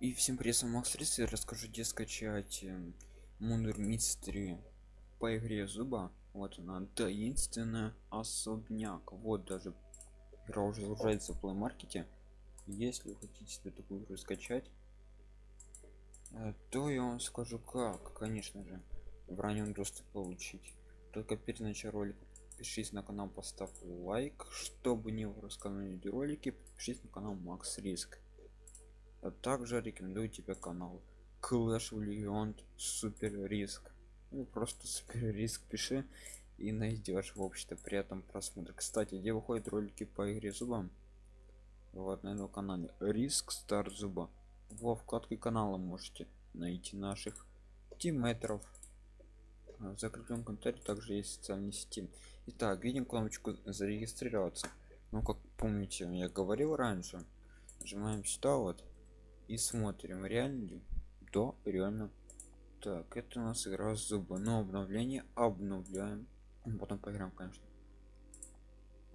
И всем привет, с вами Макс Рис, я расскажу, где скачать Мундер Мистери по игре Зуба. Вот она, таинственная особняк. Вот даже игра уже загружается в Play Market. Если вы хотите себе такую игру скачать, э, то я вам скажу как, конечно же, в раннем доступе получить. Только перед началом ролика подпишись на канал, поставь лайк, чтобы не пропускать ролики, подпишись на канал Макс Риск а также рекомендую тебе канал Clash of Legends Супер Риск. Ну просто Супер Риск пиши и найдешь в общем-то при этом просмотр. Кстати, где выходят ролики по игре зубам? Вот на его канале Риск Стар Зуба. Во вкладке канала можете найти наших тимметров. В закрепленном комментарии также есть социальные сети. Итак, видим кнопочку зарегистрироваться. Ну, как помните, я говорил раньше, нажимаем сюда вот и смотрим реально ли? Да реально. Так это у нас игра зубы но обновление обновляем. Потом поиграем конечно.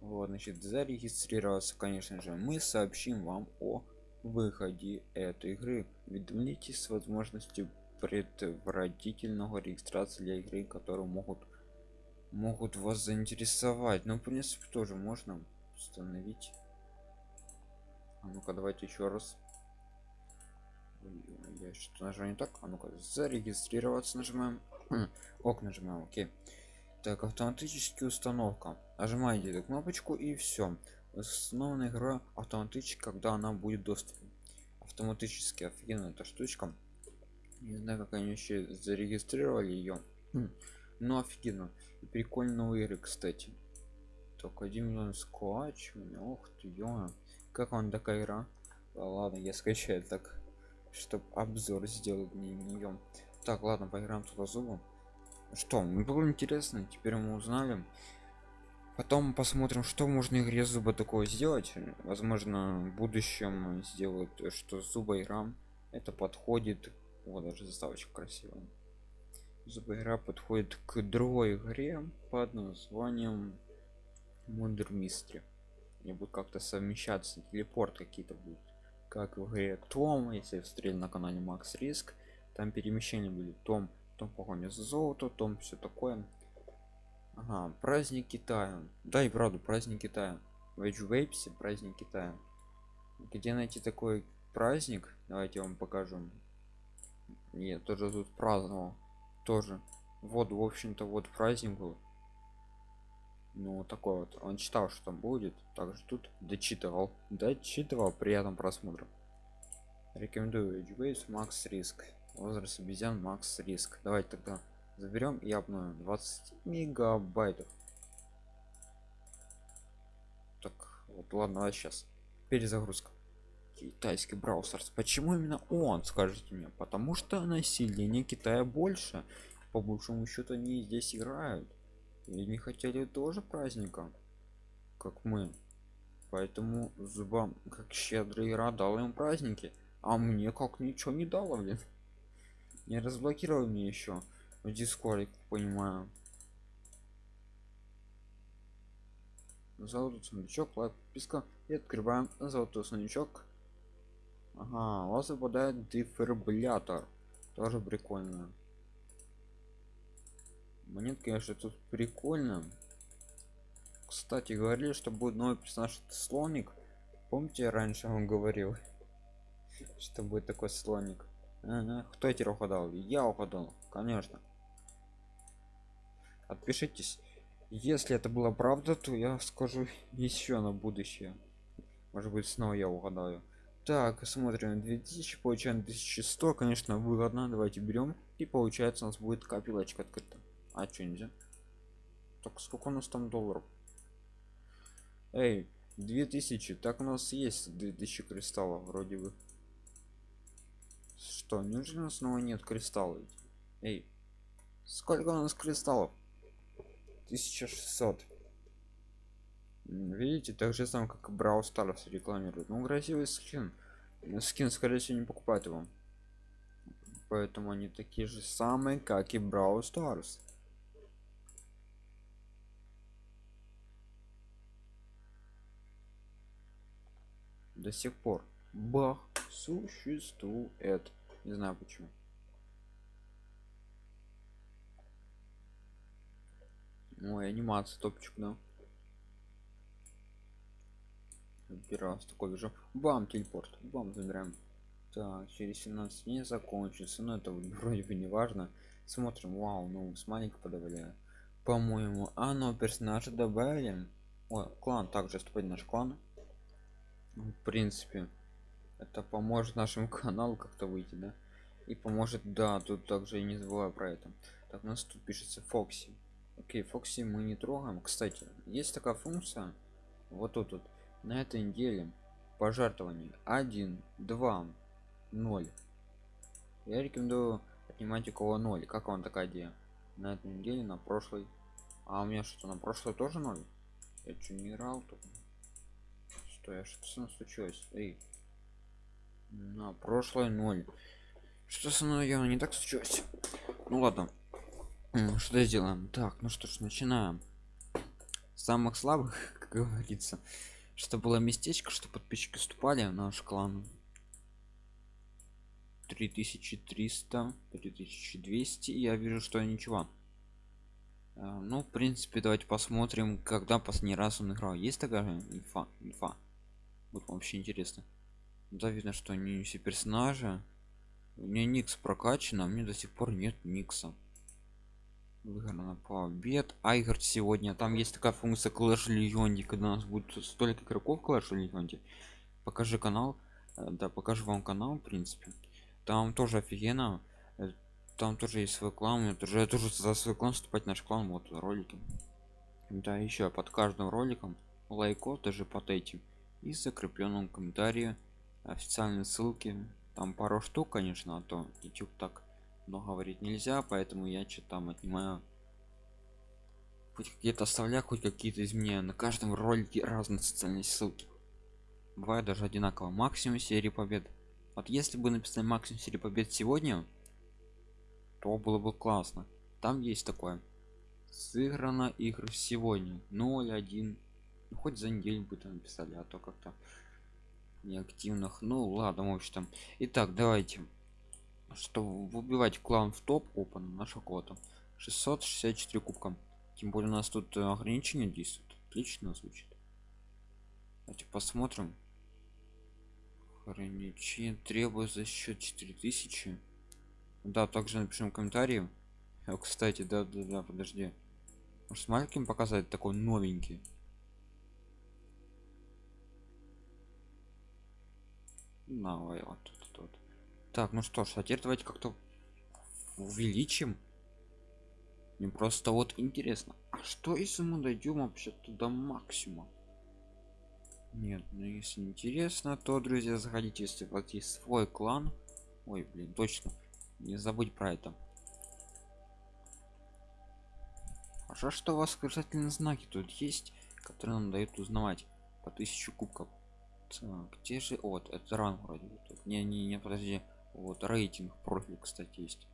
Вот значит зарегистрироваться конечно же. Мы сообщим вам о выходе этой игры. Уведомите с возможностью предварительного регистрации для игры которые могут могут вас заинтересовать. Но в принципе тоже можно установить. А ну-ка давайте еще раз я что-то нажал не так. А ну-ка зарегистрироваться нажимаем. Ок нажимаем окей. Так автоматически установка. Нажимаете эту кнопочку и все установлена игра автоматически когда она будет доступна. Автоматически офигенно эта штучка. Не знаю как они еще зарегистрировали ее ну офигенно. И прикольно новые игры кстати. Только один миллион скотч. Ох ты ё как вам такая игра? Ладно я скачаю так чтобы обзор сделать не нее так ладно поиграем туда зубом. Что было интересно теперь мы узнали. Потом посмотрим что можно игре зуба такое сделать. Возможно в будущем сделают что зуба игра это подходит вот даже заставочка красивая. Зуба игра подходит к другой игре под названием Мундер Мистри не будет как-то совмещаться телепорт какие-то будут как в игре том если встретил на канале макс риск там перемещения были том том погоня за золото том все такое. Ага, праздник китая. Да и правда праздник китая. В вейпсе праздник китая. Где найти такой праздник? Давайте вам покажу. Нет тоже тут праздновал. Тоже. Вот в общем-то вот праздник был ну такой вот. Он читал что там будет также тут дочитывал. Дочитывал приятным просмотром рекомендую Edgeways макс риск возраст обезьян макс риск давайте тогда заберем и обновим. 20 мегабайтов. Так вот ладно а сейчас перезагрузка. Китайский браузерс почему именно он скажите мне? Потому что население китая больше. По большому счету они здесь играют и не хотели тоже праздника как мы. Поэтому зубам как щедрый игра дал им праздники а мне как ничего не дало блин. Не разблокировал мне еще в дискорде понимаю. Золотой сундучок лайк подписка. И открываем золотой сундучок. Ага у вас выпадает дефибриллятор. Тоже прикольно монет конечно тут прикольно. Кстати говорили что будет новый персонаж слоник. Помните раньше он говорил что будет такой слоник? Кто эти угадал? Я угадал конечно. Отпишитесь. Если это была правда то я скажу еще на будущее. Может быть снова я угадаю. Так смотрим. 2000 получаем 1100 конечно выгодно. Давайте берем. И получается у нас будет копилочка открыта а что нельзя? Так сколько у нас там долларов? Эй 2000 так у нас есть 2000 кристаллов вроде бы. Что неужели у нас снова нет кристаллов эй сколько у нас кристаллов? 1600 видите так же сам как брау старс рекламирует ну красивый скин. Скин скорее всего не покупать его. Поэтому они такие же самые как и брау старс до сих пор. Бах существует. Не знаю почему. Ой анимация топчик да. Первый раз такой вижу. Бам телепорт. Бам забираем. Так через 17 дней закончится. Но это вроде бы не важно. Смотрим. Вау ну с маленького подавляю. По-моему а ну персонажа добавили. Ой, клан также вступать наш клан в принципе это поможет нашему каналу как-то выйти да? И поможет да тут также не забываю про это. Так у нас тут пишется фокси окей фокси мы не трогаем. Кстати есть такая функция вот тут вот на этой неделе пожертвование. 1 2 0 я рекомендую отнимать у кого 0 как вам такая идея? На этой неделе на прошлой. А у меня что на прошлой тоже 0 я что не играл тут что я что со мной случилось. Эй. на прошлой 0 что со мной я не так случилось. Ну ладно что сделаем? Так ну что ж начинаем. Самых слабых как говорится что было местечко что подписчики вступали в наш клан. 3300 3200 я вижу что ничего. А, ну в принципе давайте посмотрим когда последний раз он играл. Есть такая инфа инфа будет вообще интересно. Да видно что не все персонажи. У меня никс прокачан а мне до сих пор нет никса. Выиграно побед айгард сегодня. Там есть такая функция clash легионде когда у нас будет столько игроков clash легионде покажи канал. Э, да покажу вам канал в принципе. Там тоже офигенно. Э, там тоже есть свой клан. Я тоже я тоже за свой клан вступать наш клан вот ролики. Да еще под каждым роликом. Лайков даже под этим и закрепленном комментарии официальные ссылки. Там пару штук конечно а то youtube так много говорить нельзя поэтому я что там отнимаю хоть какие-то оставляю хоть какие-то изменения на каждом ролике разные социальные ссылки. Бывает даже одинаково. Максимум серии побед. Вот если бы написали максимум серии побед сегодня то было бы классно. Там есть такое. Сыграно игр сегодня. 0 ну, хоть за неделю бы там написали а то как-то неактивных. Ну ладно в общем итак давайте. Что выбивать клан в топ опан наша кота 664 кубка. Тем более у нас тут ограничения действуют. Отлично звучит. Давайте посмотрим. Ограничение требует за счет 4000 да также напишем комментарии. Кстати да да да подожди. Может маленьким показать такой новенький давай вот тут, тут. так ну что ж а теперь давайте как-то увеличим. Мне просто вот интересно а что если мы дойдем вообще туда максимум нет ну если интересно то друзья заходите если у вас есть свой клан. Ой блин точно не забудь про это. Хорошо что у вас восклицательные знаки тут есть которые нам дают узнавать по тысячу кубков где же вот это ранг вроде тут. Не не не подожди. Вот рейтинг профиль кстати есть.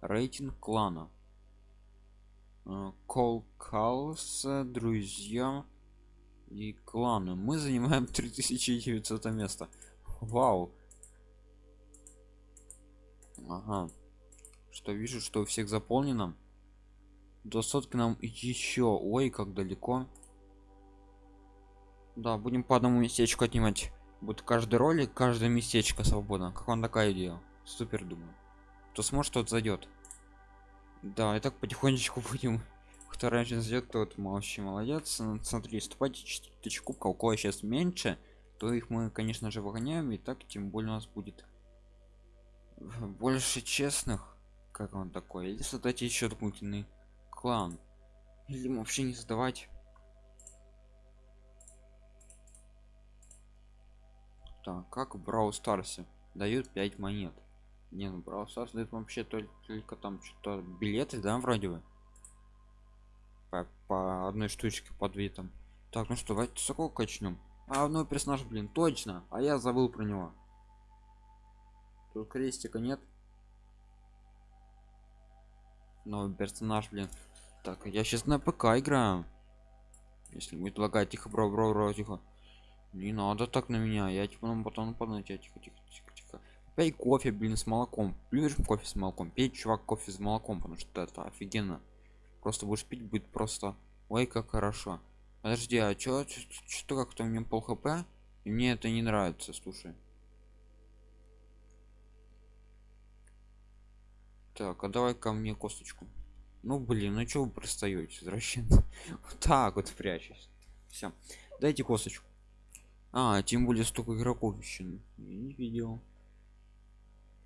Рейтинг клана. Кол калс друзья и кланы. Мы занимаем 3900 место. Вау. Ага. Что вижу что у всех заполнено? До сотки нам еще ой как далеко да будем по одному местечку отнимать. Будет каждый ролик каждое местечко свободно. Как вам такая идея? Супер думаю. Кто сможет тот зайдет. Да и так потихонечку будем. Кто раньше зайдет тот вообще молодец. Смотри ступайте 4000 кубка у кого сейчас меньше то их мы конечно же выгоняем и так тем более у нас будет больше честных. Как он такой? Или создать еще дополнительный клан? Или вообще не создавать так как в брау старсе дают 5 монет. Не ну брау старс дает вообще только, только там что-то билеты да вроде бы? По, по одной штучке под витом так ну что давайте с какого качнем. А одной персонаж блин точно а я забыл про него. Тут крестика нет. Новый персонаж блин. Так я сейчас на пк играю. Если будет лагать тихо бро бро бро тихо Не надо так на меня, я типа ну потом нападу на тебя, тихо, тихо, тихо, тихо. Пей кофе, блин, с молоком. Любишь кофе с молоком? Пей, чувак, кофе с молоком, потому что это офигенно. Просто будешь пить, будет просто, ой, как хорошо. Подожди, а чё, что как-то у меня пол хп? И мне это не нравится, слушай. Так, а давай ко мне косточку. Ну блин, ну чё вы пристаете, извращенцы? Вот так вот прячусь. Все. Дайте косточку. А, тем более столько игроков еще не видел.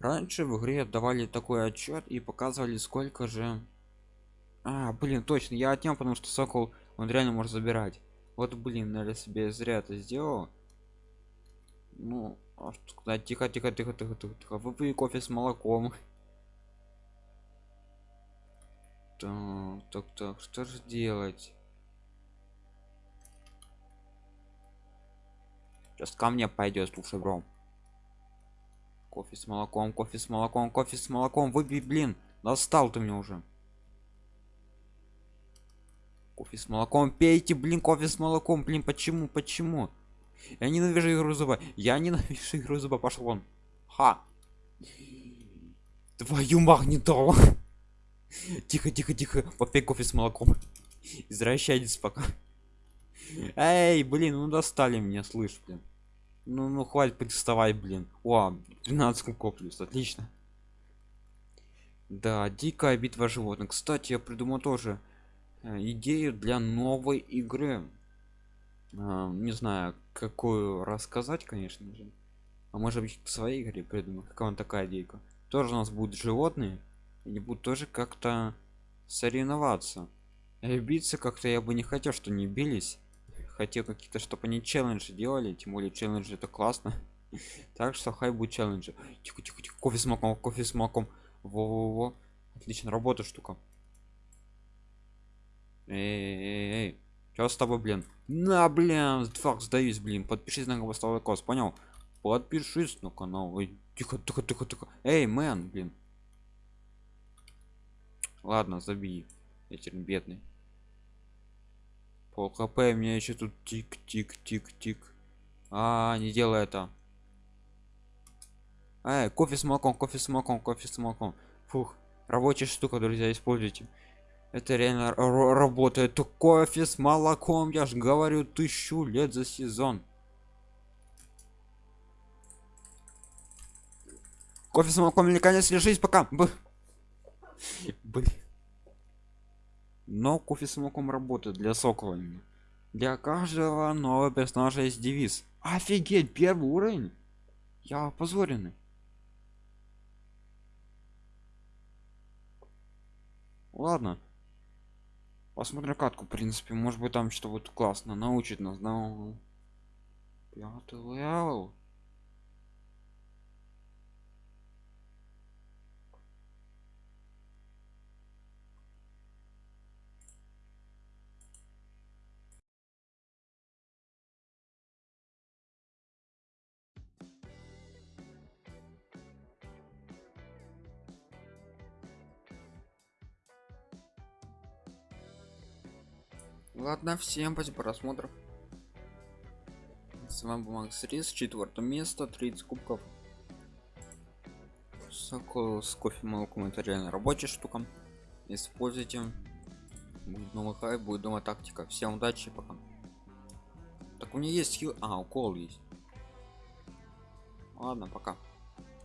Раньше в игре давали такой отчет и показывали сколько же. А, блин, точно, я отнял, потому что сокол он реально может забирать. Вот, блин, наверное, себе зря это сделал. Ну, а тихо, тихо, тихо, тихо, тихо, тихо. Выпей кофе с молоком. Так, так, так, что же делать? Сейчас ко мне пойдет, слушай, бро. Кофе с молоком, кофе с молоком, кофе с молоком. Выпей, блин. Достал ты меня уже. Кофе с молоком. Пейте, блин, кофе с молоком. Блин, почему, почему? Я ненавижу игру зуба. Я ненавижу игру зуба. Пошел вон. Ха. Твою магнитолу. Тихо, тихо, тихо. Попей кофе с молоком. Извращайтесь пока. Эй, блин, ну достали меня, слышь, блин. Ну, ну хватит приставай, блин. О, 12 коплюс, отлично. Да, дикая битва животных. Кстати, я придумал тоже э, идею для новой игры. А, не знаю, какую рассказать, конечно же. А может быть, к своей игре придумать. Какая он такая идейка. Тоже у нас будут животные. Они будут тоже как-то соревноваться. И биться как-то я бы не хотел, что не бились хотел какие-то чтобы они челленджи делали тем более челленджи это классно так что хай будет челленджи тихо, тихо, тихо. кофе с маком кофе с маком во, во, во. отлично работа штука эй, эй, эй. Что с тобой, блин? На, блин, фак, сдаюсь, блин. Подпишись на голосовой кост, понял? Подпишись на канал. Тихо, тихо, тихо, тихо. Эй, мэн, блин. Ладно, забей. Я бедный пол хп мне еще тут тик тик тик тик. А не делай это. Эй, кофе с молоком кофе с молоком кофе с молоком. Фух рабочая штука друзья используйте. Это реально работает. Кофе с молоком я ж говорю тысячу лет за сезон. Кофе с молоком или конец лежись пока. Блин но кофе с работает для сокола для каждого нового персонажа есть девиз. Офигеть первый уровень! Я опозоренный! Ладно. Посмотрим катку в принципе. Может быть там что вот классно научит нас но пятый левел ладно всем спасибо просмотров с вами был макс рис четвертое место 30 кубков. Сокол с кофе молоком это реально рабочая штука. Используйте. Будет новый хайп будет новая тактика. Всем удачи пока. Так у меня есть хил а укол есть. Ладно пока